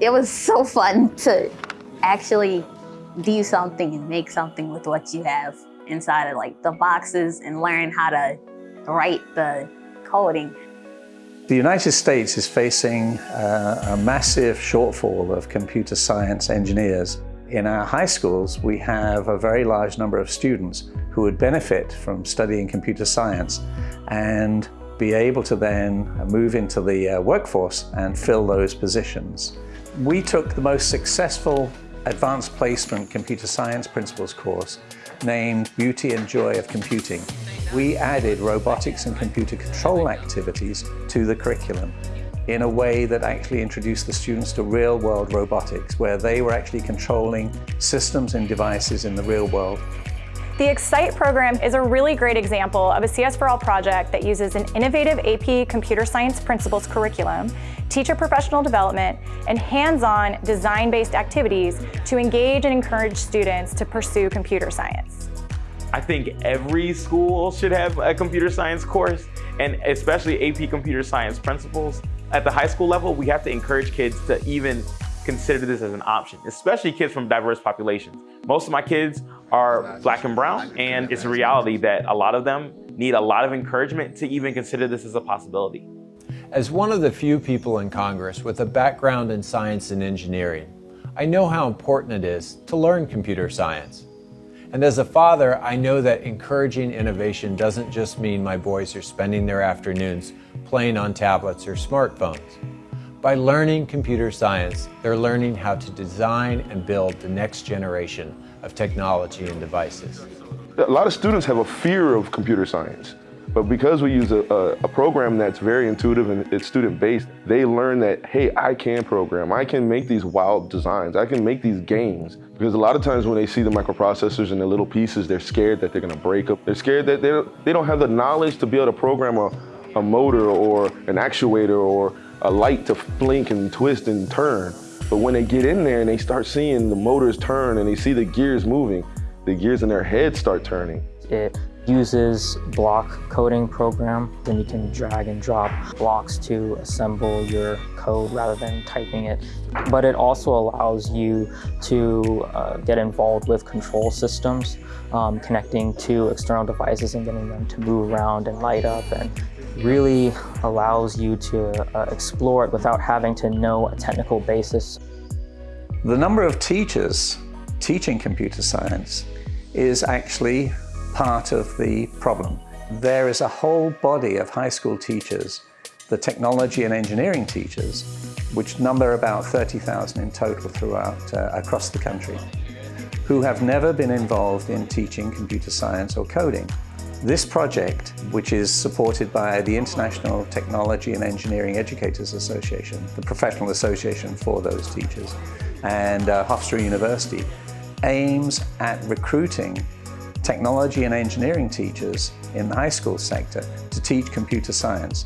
It was so fun to actually do something and make something with what you have inside of like the boxes and learn how to write the coding. The United States is facing uh, a massive shortfall of computer science engineers. In our high schools, we have a very large number of students who would benefit from studying computer science and be able to then move into the uh, workforce and fill those positions. We took the most successful advanced placement computer science principles course named Beauty and Joy of Computing. We added robotics and computer control activities to the curriculum in a way that actually introduced the students to real-world robotics, where they were actually controlling systems and devices in the real world the Excite program is a really great example of a CS for All project that uses an innovative AP computer science principles curriculum, teacher professional development, and hands-on design-based activities to engage and encourage students to pursue computer science. I think every school should have a computer science course, and especially AP computer science principles. At the high school level, we have to encourage kids to even consider this as an option, especially kids from diverse populations. Most of my kids are black and brown, and it's a reality that a lot of them need a lot of encouragement to even consider this as a possibility. As one of the few people in Congress with a background in science and engineering, I know how important it is to learn computer science. And as a father, I know that encouraging innovation doesn't just mean my boys are spending their afternoons playing on tablets or smartphones. By learning computer science, they're learning how to design and build the next generation of technology and devices. A lot of students have a fear of computer science. But because we use a, a, a, program that's very intuitive and it's student-based, they learn that, hey, I can program. I can make these wild designs. I can make these games. Because a lot of times when they see the microprocessors and the little pieces, they're scared that they're gonna break up. They're scared that they don't, they don't have the knowledge to be able to program a, a motor or an actuator or a light to blink and twist and turn. But when they get in there and they start seeing the motors turn and they see the gears moving, the gears in their head start turning. It uses block coding program. Then you can drag and drop blocks to assemble your code rather than typing it. But it also allows you to uh, get involved with control systems, um, connecting to external devices and getting them to move around and light up and really allows you to uh, explore it without having to know a technical basis. The number of teachers teaching computer science is actually part of the problem. There is a whole body of high school teachers, the technology and engineering teachers, which number about 30,000 in total throughout uh, across the country, who have never been involved in teaching computer science or coding. This project, which is supported by the International Technology and Engineering Educators Association, the professional association for those teachers, and uh, Hofstra University, aims at recruiting technology and engineering teachers in the high school sector to teach computer science.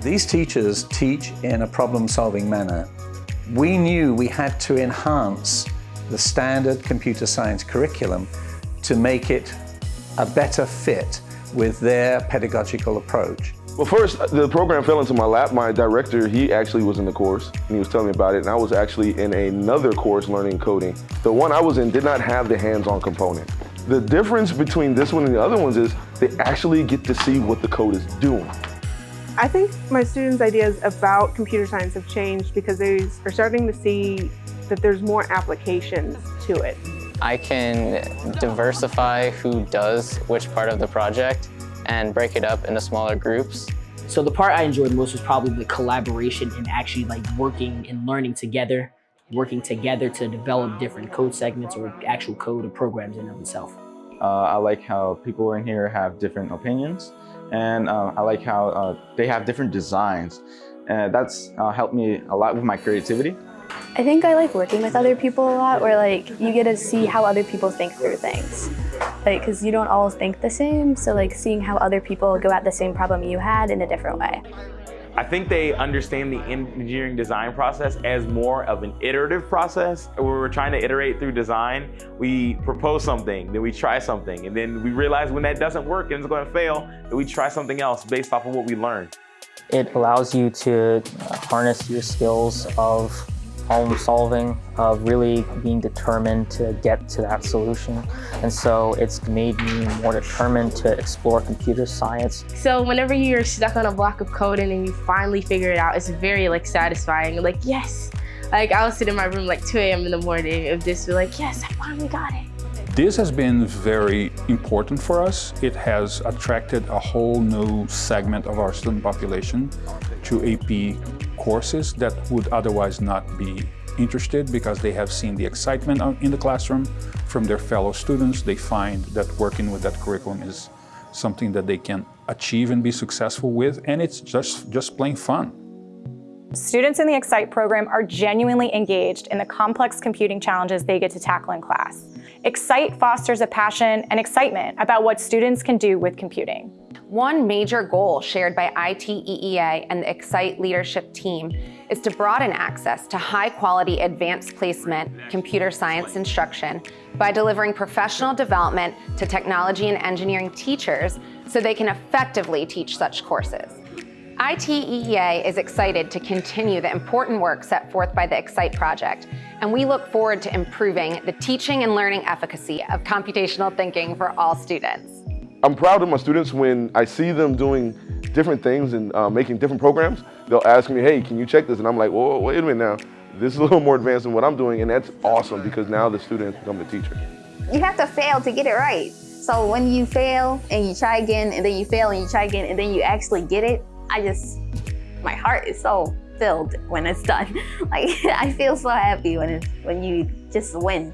These teachers teach in a problem-solving manner. We knew we had to enhance the standard computer science curriculum to make it a better fit with their pedagogical approach. Well, first, the program fell into my lap. My director, he actually was in the course, and he was telling me about it, and I was actually in another course learning coding. The one I was in did not have the hands-on component. The difference between this one and the other ones is they actually get to see what the code is doing. I think my students' ideas about computer science have changed because they are starting to see that there's more applications to it. I can diversify who does which part of the project and break it up into smaller groups. So the part I enjoyed most was probably the collaboration and actually like working and learning together, working together to develop different code segments or actual code or programs in of itself. Uh, I like how people in here have different opinions and uh, I like how uh, they have different designs. And that's uh, helped me a lot with my creativity. I think I like working with other people a lot where like you get to see how other people think through things. Like, cause you don't all think the same. So like seeing how other people go at the same problem you had in a different way. I think they understand the engineering design process as more of an iterative process where we're trying to iterate through design. We propose something, then we try something, and then we realize when that doesn't work and it's going to fail, that we try something else based off of what we learned. It allows you to harness your skills of problem solving, of really being determined to get to that solution. And so it's made me more determined to explore computer science. So whenever you're stuck on a block of code and then you finally figure it out, it's very like satisfying. Like, yes. Like I'll sit in my room like 2 a.m. in the morning of this, be like, yes, I finally got it. This has been very important for us. It has attracted a whole new segment of our student population to AP courses that would otherwise not be interested because they have seen the excitement in the classroom from their fellow students. They find that working with that curriculum is something that they can achieve and be successful with, and it's just, just plain fun. Students in the Excite program are genuinely engaged in the complex computing challenges they get to tackle in class. Excite fosters a passion and excitement about what students can do with computing. One major goal shared by ITEEA and the Excite leadership team is to broaden access to high-quality advanced placement computer science instruction by delivering professional development to technology and engineering teachers so they can effectively teach such courses. ITEEA is excited to continue the important work set forth by the Excite project, and we look forward to improving the teaching and learning efficacy of computational thinking for all students. I'm proud of my students when I see them doing different things and uh, making different programs. They'll ask me, hey, can you check this? And I'm like, whoa, wait a minute now. This is a little more advanced than what I'm doing, and that's awesome because now the student has become the teacher. You have to fail to get it right. So when you fail and you try again, and then you fail and you try again, and then you actually get it, I just, my heart is so filled when it's done. Like I feel so happy when it's when you just win.